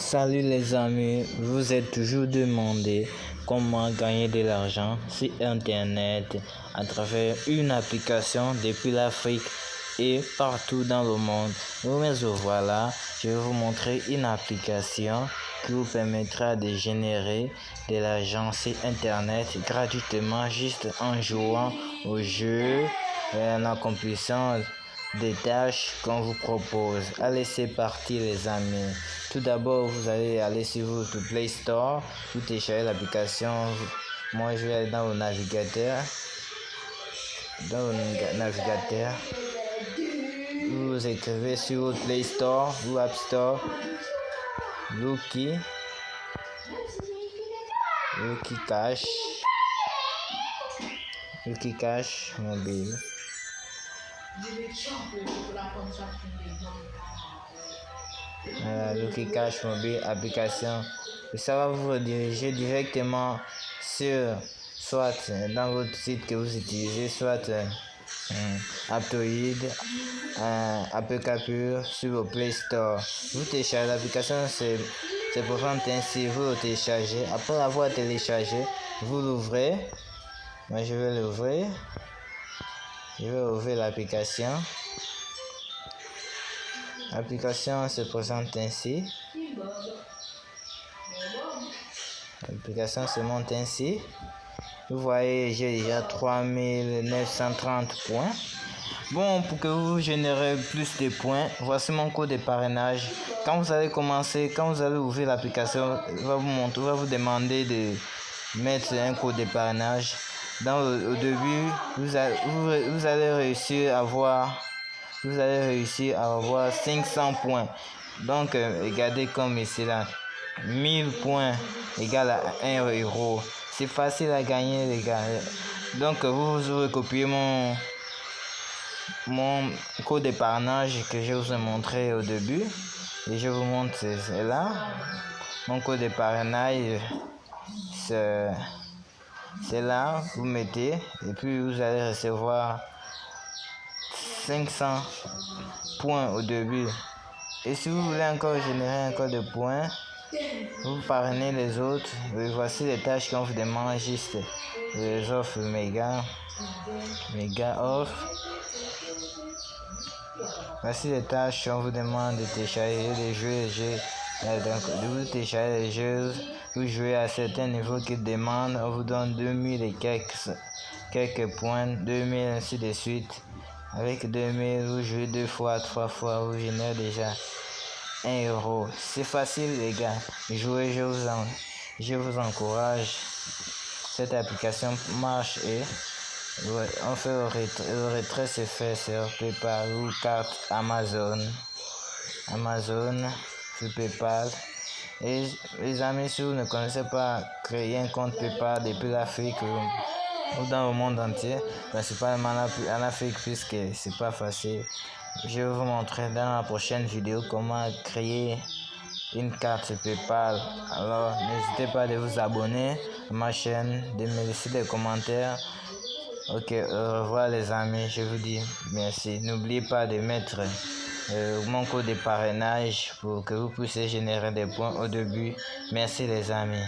Salut les amis, vous êtes toujours demandé comment gagner de l'argent sur internet à travers une application depuis l'Afrique et partout dans le monde. Mais voilà, je vais vous montrer une application qui vous permettra de générer de l'argent sur internet gratuitement juste en jouant au jeu et en accomplissant des tâches qu'on vous propose. Allez, c'est parti les amis. Tout d'abord, vous allez aller sur votre Play Store, vous téléchargez l'application. Moi, je vais aller dans le navigateur. Dans le navigateur, vous écrivez sur votre Play Store ou App Store, Lucky, Lucky Cash, Lucky Cash mobile. Euh, Lucky Cash Mobile application. ça va vous rediriger directement sur soit dans votre site que vous utilisez, soit euh, Aptoid, euh, Apple sur vos Play Store. Vous téléchargez l'application, c'est pour ainsi, vous le téléchargez. Après avoir téléchargé, vous l'ouvrez. Moi, je vais l'ouvrir. Je vais ouvrir l'application. L'application se présente ainsi. L'application se monte ainsi. Vous voyez, j'ai déjà 3930 points. Bon, pour que vous générez plus de points, voici mon code de parrainage. Quand vous allez commencer, quand vous allez ouvrir l'application, va vous montrer, va vous demander de mettre un code de parrainage dans au début, vous, vous, allez réussir à avoir, vous allez réussir à avoir 500 points. Donc, euh, regardez comme ici là, 1000 points égale à 1 euro. C'est facile à gagner, les gars. Donc, vous, vous recopiez mon, mon code d'épargnage que je vous ai montré au début. Et je vous montre, c'est là. Mon code d'épargnage, c'est c'est là, vous mettez et puis vous allez recevoir 500 points au début. Et si vous voulez encore générer encore de points, vous parrainez les autres. Voici les tâches qu'on vous demande juste les offres méga, méga off. Voici les tâches qu'on vous demande de télécharger les jeux, les jeux, de vous télécharger les jeux vous jouez à certains niveaux qui demandent, on vous donne 2000 et quelques, quelques points, 2000 ainsi de suite. Avec 2000, vous jouez deux fois, trois fois, vous générez déjà 1 euro. C'est facile les gars, jouez, je vous, en, je vous encourage. Cette application marche et on fait le retrait, se fait sur PayPal ou carte Amazon. Amazon, sur PayPal. Et les amis, si vous ne connaissez pas créer un compte PayPal depuis l'Afrique ou dans le monde entier, principalement en Afrique puisque c'est pas facile, je vais vous montrer dans la prochaine vidéo comment créer une carte PayPal. Alors n'hésitez pas de vous abonner à ma chaîne, de me laisser des commentaires. Ok, au revoir les amis, je vous dis merci. N'oubliez pas de mettre euh, mon code de parrainage pour que vous puissiez générer des points au début. Merci les amis.